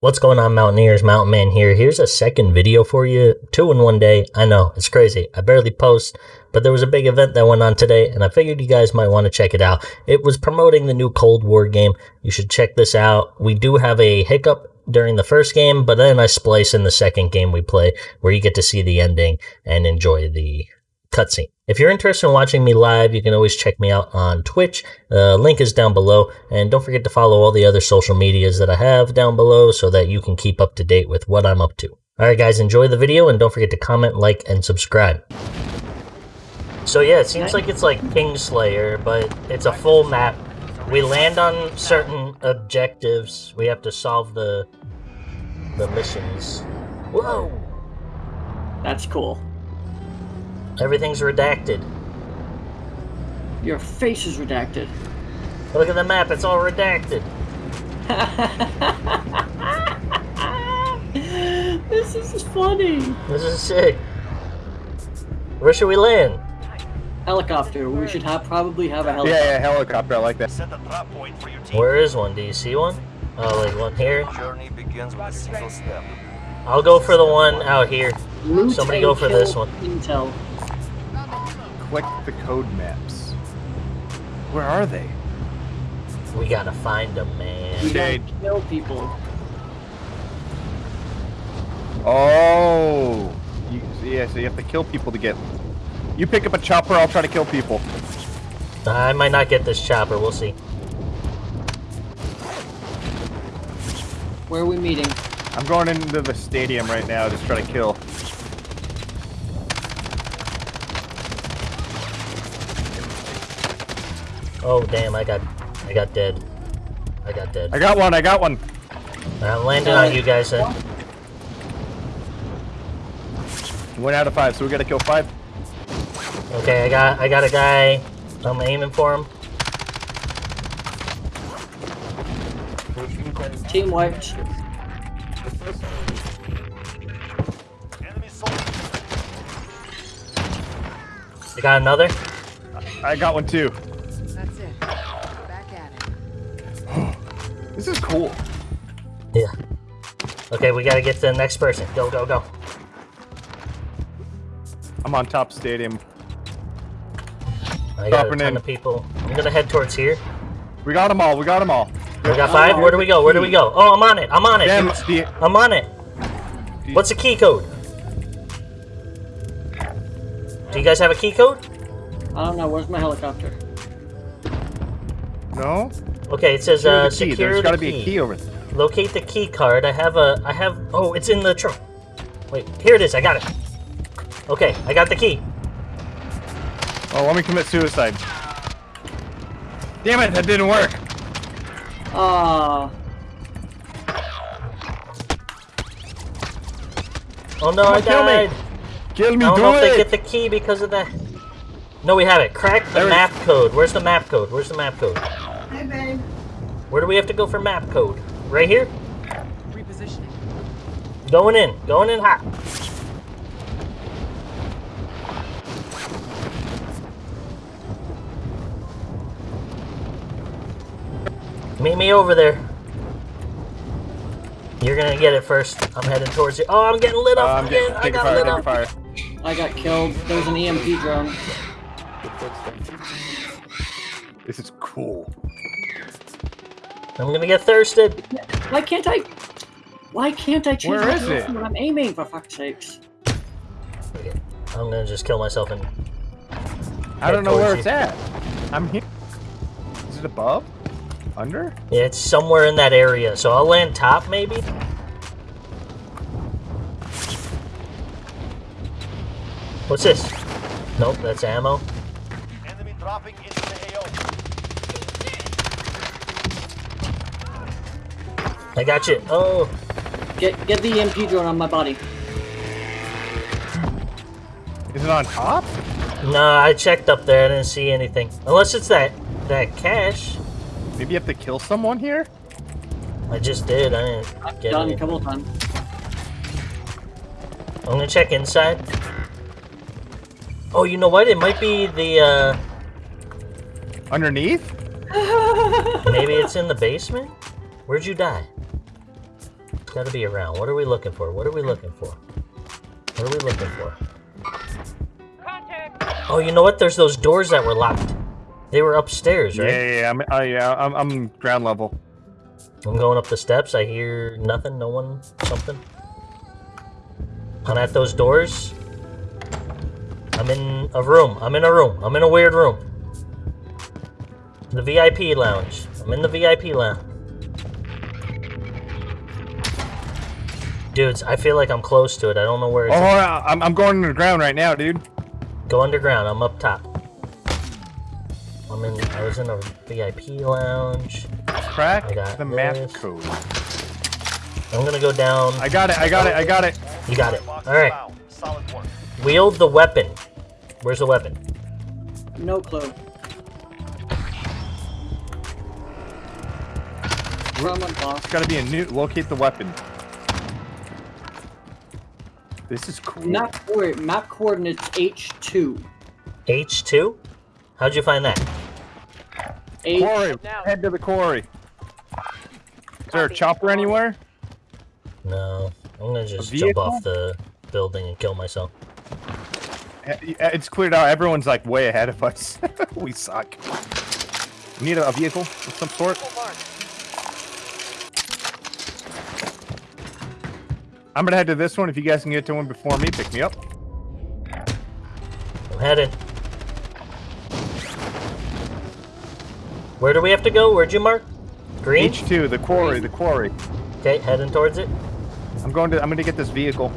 What's going on, Mountaineers? Mountain Man here. Here's a second video for you. Two in one day. I know, it's crazy. I barely post, but there was a big event that went on today, and I figured you guys might want to check it out. It was promoting the new Cold War game. You should check this out. We do have a hiccup during the first game, but then I splice in the second game we play, where you get to see the ending and enjoy the cutscene. If you're interested in watching me live, you can always check me out on Twitch. The link is down below. And don't forget to follow all the other social medias that I have down below so that you can keep up to date with what I'm up to. Alright guys, enjoy the video and don't forget to comment, like, and subscribe. So yeah, it seems like it's like Kingslayer, but it's a full map. We land on certain objectives. We have to solve the the missions. Whoa! That's cool. Everything's redacted. Your face is redacted. Look at the map, it's all redacted. this is funny. This is sick. Where should we land? Helicopter. We should have probably have a helicopter. yeah, yeah, helicopter. I like that. Set a trap point for your team. Where is one? Do you see one? Oh, like one here? Journey begins with a single step. I'll go for the one out here. Somebody go for this one. Intel. Click the code maps. Where are they? We gotta find them, man. We gotta kill people. Oh. You, yeah, so you have to kill people to get. You pick up a chopper. I'll try to kill people. I might not get this chopper, we'll see. Where are we meeting? I'm going into the stadium right now to try to kill. Oh damn, I got I got dead. I got dead. I got one. I got one. I'm landing on you guys then. One out of five, so we gotta kill five. Okay, I got I got a guy. I'm aiming for him. Team wiped. I got another. I got one too. Cool. Yeah. Okay, we gotta get to the next person. Go, go, go. I'm on top stadium. I got a Dropping ton in. of people. I'm gonna head towards here. We got them all. We got them all. We got five. Where do we go? Where do we go? Oh, I'm on it. I'm on it. Damn, dude. I'm on it. What's the key code? Do you guys have a key code? I don't know. Where's my helicopter? no? Okay, it says Secure uh, the key. secure There's the gotta key. be a key over there. Locate the key card. I have a. I have. Oh, it's in the trunk. Wait, here it is. I got it. Okay, I got the key. Oh, let me commit suicide. Damn it, that didn't work. Ah, Oh no, Come I on, kill me. Kill me, I don't do know if they get the key because of that. No, we have it. Crack the There it- map code. Where's the map code? Where's the map code? Where do we have to go for map code? Right here? Repositioning. Going in. Going in hot. Meet me over there. You're gonna get it first. I'm heading towards you. Oh, I'm getting lit Uh, up I'm again. getting I got fire, lit up. fire. I got killed. There's an EMP drone. This is cool. I'm gonna get thirsted. Why can't I? Why can't I choose Where my is it? when I'm aiming? For fuck's sakes! I'm gonna just kill myself and I don't know where towards it's at. I'm here. Is it above? Under? yeah, it's somewhere in that area. So I'll land top maybe. What's this? Nope, that's ammo. Enemy dropping I got you. Oh, Get get the EMP drone on my body. Is it on top? no, I checked up there. I didn't see anything. Unless it's that that cache. Maybe you have to kill someone here? I just did. I didn't I've get done a couple of times. I'm gonna check inside. Oh, you know what? It might be the, uh, Underneath? maybe it's in the basement? Where'd you die? Gotta be around. What are we looking for? What are we looking for? What are we looking for? Contact. Oh, you know what? There's those doors that were locked. They were upstairs, Yeah, right? yeah, yeah. I'm, uh, yeah, I'm, I'm ground level. I'm going up the steps. I hear nothing. No one. Something. I'm at those doors. I'm in a room. I'm in a room. I'm in a weird room. The VIP lounge. I'm in the VIP lounge. Dudes, I feel like I'm close to it. I don't know where Oh, it's hold on. I'm, I'm going underground right now, dude. Go underground. I'm up top. I'm in. I was in a VIP lounge. Crack I got the map this. code. I'm gonna go down. I got it. I got it. I got it. You got it. All right. found. Solid work. Wield the weapon. Where's the weapon? No clue. From a box. It's got to be a new. Locate the weapon. This is cool. Map, coor- map coordinates H2. H2. How'd you find that? H Quarry. Head to the quarry. Is there a chopper anywhere? No. I'm gonna just jump off the building and kill myself. Eh, It's cleared out. Everyone's like way ahead of us. we suck. We need a, a vehicle of some sort. I'm gonna head to this one. If you guys can get to one before me, pick me up. I'm headed. Where do we have to go? Where'd you mark? Green. H2, the quarry, the quarry. Okay, heading towards it. I'm going to. I'm gonna get this vehicle.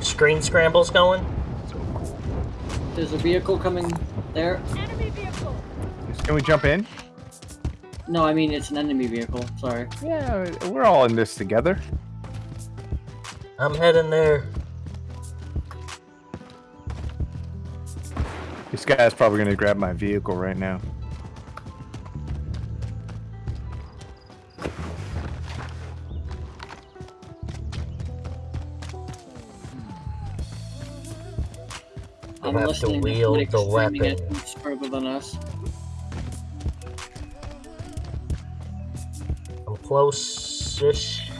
Screen scrambles going. There's a vehicle coming there. Can we jump in? No, I mean it's an enemy vehicle. Sorry. Yeah, we're all in this together. I'm heading there. This guy's probably gonna grab my vehicle right now. I'm have to wield the weapon. further than us. Close-ish.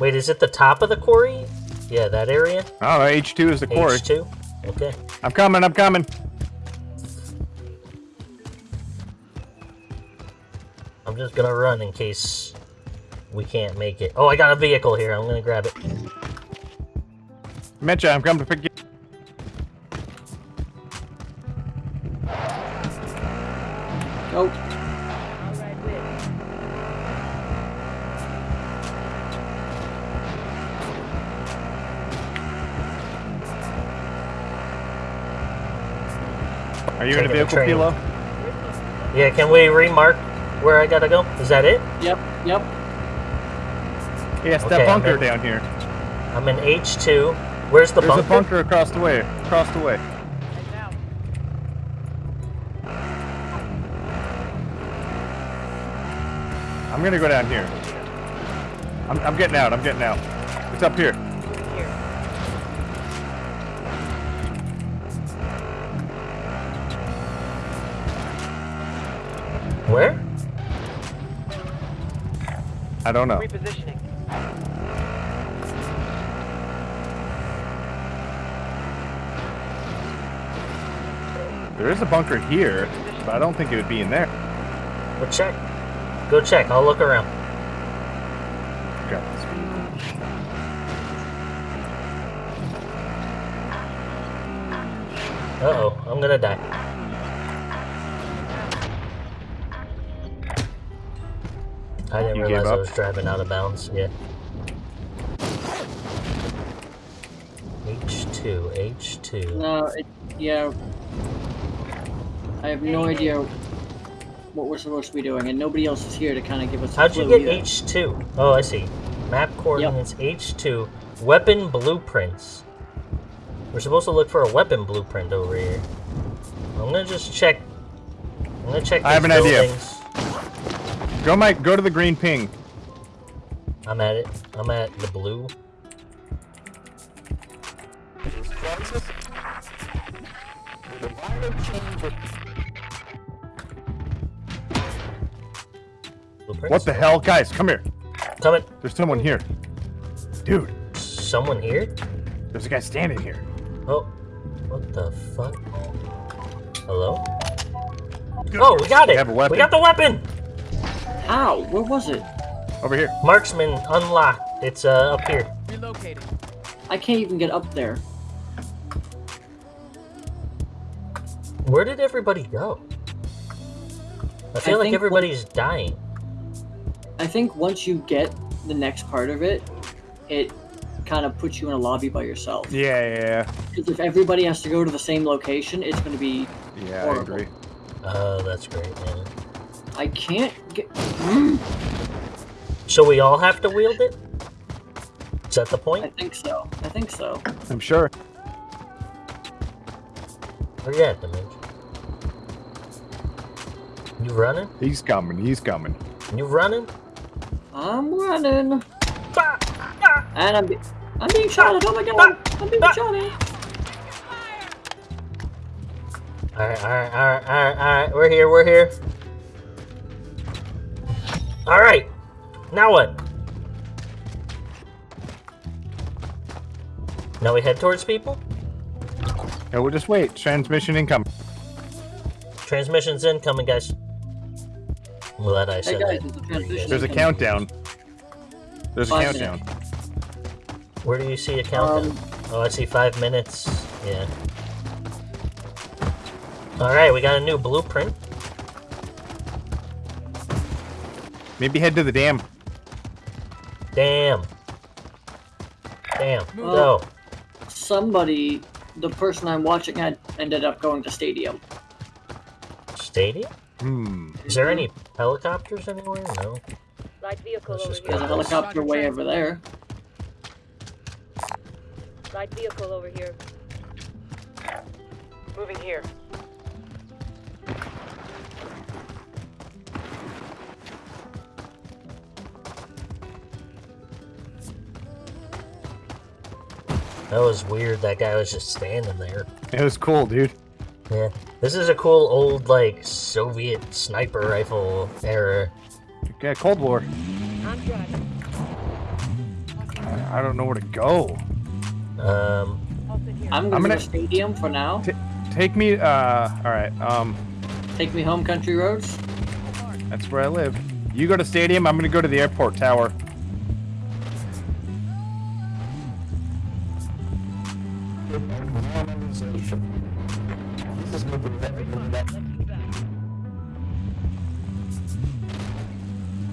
Wait, is it the top of the quarry? Yeah, that area? Oh, H2 is the quarry. H2? Okay. I'm coming. I'm coming. I'm just gonna run in case we can't make it. Oh, I got a vehicle here. I'm gonna grab it. Mitcha, I'm coming to pick you. Are you in a Taking the vehicle, train. Pilo? Yeah, can we remark where I gotta go? Is that it? yep, yep. Yes, Okay, that I'm bunker in. down here. I'm in H2. Where's the There's bunker? There's a bunker across the way. Across the way. I'm gonna go down here. I'm, I'm getting out. I'm getting out. It's up here. Where? I don't know. Repositioning. There is a bunker here, but I don't think it would be in there. Go check. Go check. I'll look around. Grab this vehicle. Uh-oh. I'm gonna die. Didn't You gave realize I was driving out of bounds. Yeah. H2. H2. No, it, yeah. I have no idea what we're supposed to be doing, and nobody else is here to kind of give us. a How'd you get either. H2? Oh, I see. Map coordinates H2. Weapon blueprints. We're supposed to look for a weapon blueprint over here. I'm gonna just check. I'm gonna check. I have these an idea. Go, Mike. Go to the green ping. I'm at it. I'm at the blue. What the hell? Guys, come here. Coming. There's someone here. Dude. Someone here? There's a guy standing here. Oh. What the fuck? Hello? Good. Oh, we got it! We, have a weapon. we got the weapon! How? Where was it? Over here. Marksman unlocked. It's uh, up here. Relocating. I can't even get up there. Where did everybody go? I feel I like think everybody's dying. I think once you get the next part of it, it kind of puts you in a lobby by yourself. Yeah, yeah, Because if everybody has to go to the same location, it's going to be. yeah. Yeah, I agree. Oh, that's great, man. I can't get. Mm, So we all have to wield it? Is that the point? I think so. I think so. I'm sure. Where you at, Dimension? You running? He's coming. He's coming. You running? I'm running. Ah, ah. And I'm, be- I'm being shot at. Oh my god! I'm being Ah. shot at. Alright, alright, alright, alright, alright. We're here, we're here. Alright. Now what? Now we head towards people? Yeah, we'll just wait. Transmission incoming. Transmission's incoming, guys. I'm glad I said guys, that. is the before you transmission- guys- There's a countdown. There's a Five countdown. Where do you see a countdown? Um, oh, I see five minutes. Yeah. Alright, we got a new blueprint. Maybe head to the dam. Damn. Damn. Well- Go. somebody, the person I'm watching, had ended up going to stadium. Stadium? Hmm. Is there any helicopters anywhere? No. Light vehicle over just here. There's a helicopter way over there. Light vehicle over here. Moving here. That was weird. That guy was just standing there. It was cool, dude. Yeah. This is a cool old, like, Soviet sniper rifle era. Okay, Cold War. I'm driving. I, I don't know where to go. Um, Off in here. I'm gonna, I'm gonna- stadium for now. Take me. Uh. All right. Um. Take me home, country roads. That's where I live. You go to stadium. I'm gonna go to the airport tower.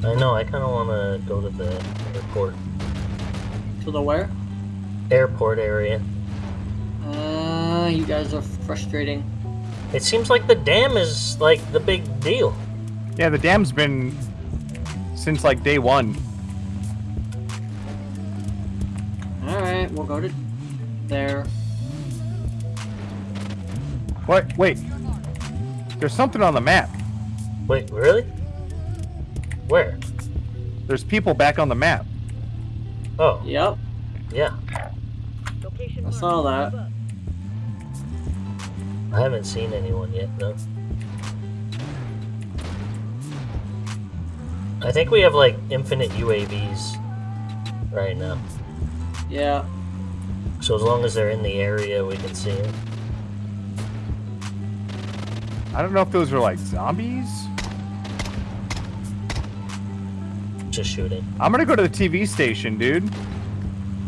I know, I kind of want to go to the airport. To the where? Airport area. Uh, you guys are frustrating. It seems like the dam is, like, the big deal. Yeah, the dam's been since like day one. All right, we'll go to there. What? Wait. There's something on the map. Wait, really? Where? There's people back on the map. Oh, Yep, yeah. Location I saw that. I haven't seen anyone yet, though. I think we have, like, infinite UAVs right now. Yeah, So as long as they're in the area, we can see them. I don't know if those are like zombies. Just shooting. I'm gonna go to the TV station, dude.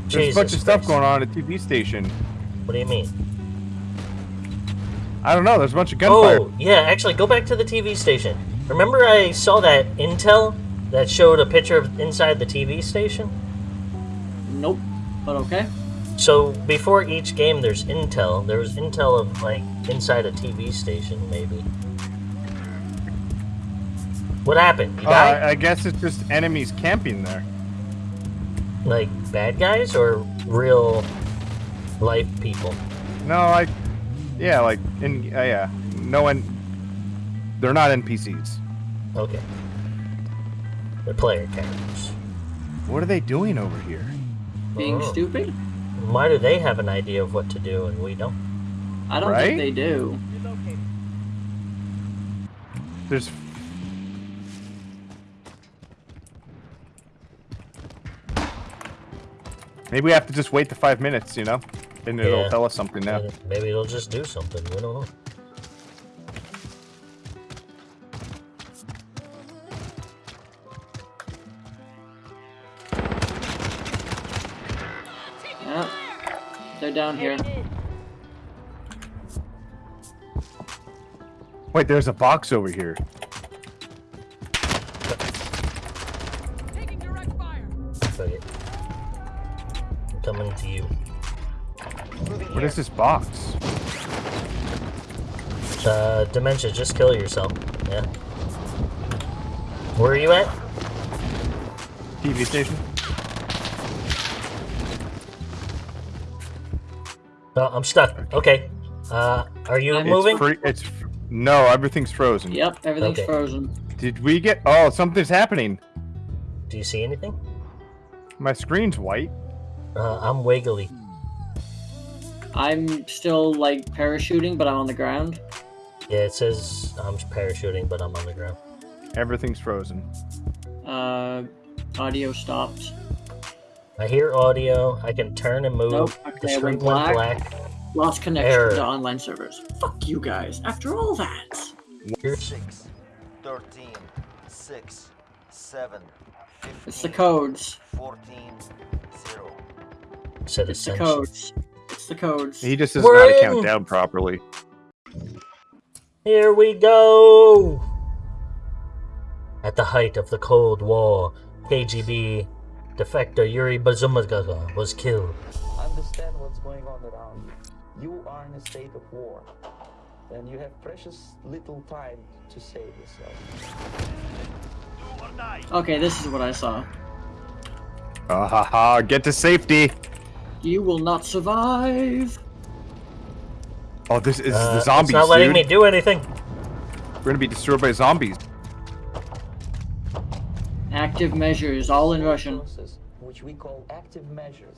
There's a bunch Jesus of stuff Christ. going on at the TV station. What do you mean? I don't know. There's a bunch of gunfire. Oh, yeah, actually, go back to the TV station. Remember I saw that intel that showed a picture of inside the TV station? nope, but okay. So before each game, there's intel. There was intel of like inside a TV station, maybe. What happened? You Uh. I guess it's just enemies camping there. like bad guys or real life people? No, like, yeah, like in uh, yeah, no one. They're not NPCs. Okay. They're player characters. What are they doing over here? Being Oh. stupid? Why do they have an idea of what to do and we don't? I don't right? think they do. There's. Maybe we have to just wait the five minutes, you know? And it'll tell us something now. Maybe it'll just do something. We don't know. Yeah. They're down here. Wait, there's a box over here. Taking direct fire. Fuck it. I'm coming to you. What is this box? Uh, Dementia, just kill yourself. Yeah. Where are you at? TV station? Oh, I'm stuck. Okay. Uh, are you It's moving? It's free. It's f- no, everything's frozen. Yep, everything's Okay. frozen. Did we get? Oh, something's happening. Do you see anything? My screen's white. Uh, I'm wiggly. I'm still like parachuting, but I'm on the ground. Yeah, it says I'm parachuting, but I'm on the ground. Everything's frozen. Uh, audio stopped. I hear audio. I can turn and move. Nope, the okay, it screen went went black. black. Lost connection Error. to online servers. Fuck you guys. After all that. 6, 13, 6, 7, 15, It's the codes. 14, 0. Said It's the codes. It's the codes. He just does We're not count down properly. Here we go! At the height of the Cold War, KGB defector Yuri Bazumagaga was killed. understand what's going on around you. You are in a state of war, and you have precious little time to save yourself. Do or die. Okay, this is what I saw. Ah ha ha! Get to safety. You will not survive. Oh, this is Uh, the zombies, it's not letting dude. me do anything. We're gonna be destroyed by zombies. Active measures, all in Russian. Which we call active measures.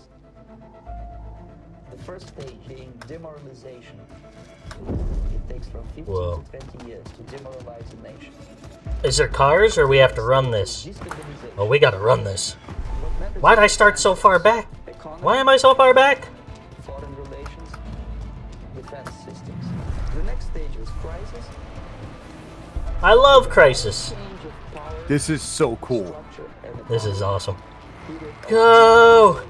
The first stage being demoralization. It takes from 15 Whoa. to 20 years to demoralize a nation. Is there cars or we have to run this? Oh, we gotta run this. Why'd I start so far back? Why am I so far back? foreign relations, defense systems. The next stage is crisis. I love Crisis. Change of power, This is so cool. This is awesome. Go!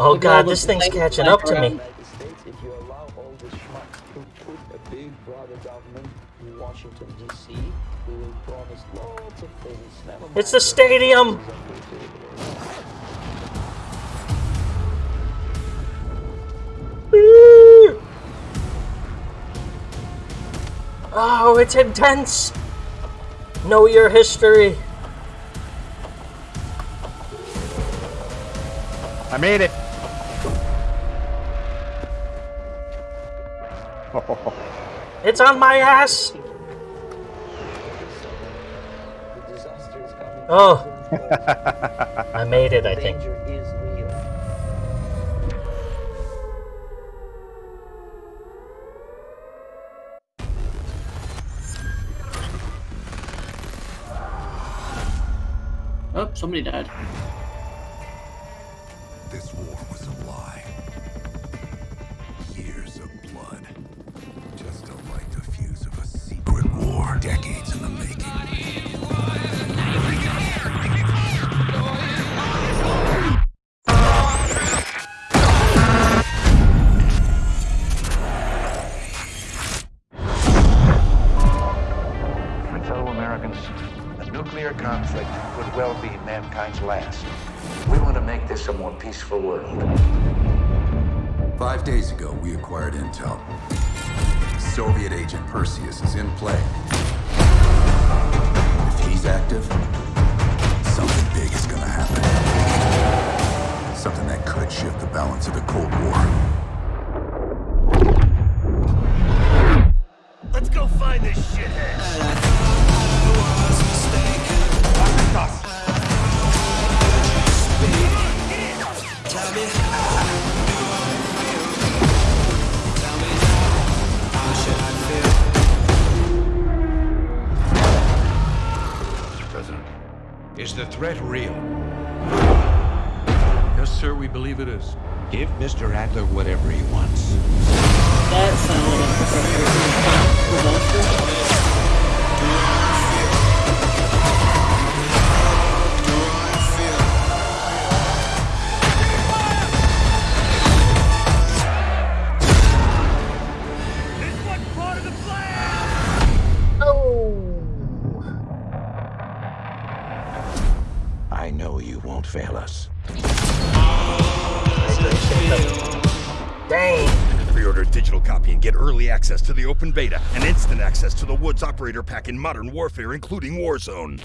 Oh Look god, this thing's things catching up to me. States, if you allow all the schmucks who put a big brother government in Washington D.C., who will promise lots of things. It's the stadium! Oh, it's intense! Know your history. I made it. It's on my ass! The disaster is coming. Oh. I made it, I think. danger is real. Oh, somebody died. This war ago, we acquired intel. Soviet agent Perseus is in play. If he's active, something big is gonna happen. Something that could shift the balance of the Cold War. Let's go find this shithead. Threat real? Yes, sir, we believe it is. Give Mr. Adler whatever he wants. That sounded like access to the Woods operator pack in Modern Warfare, including Warzone.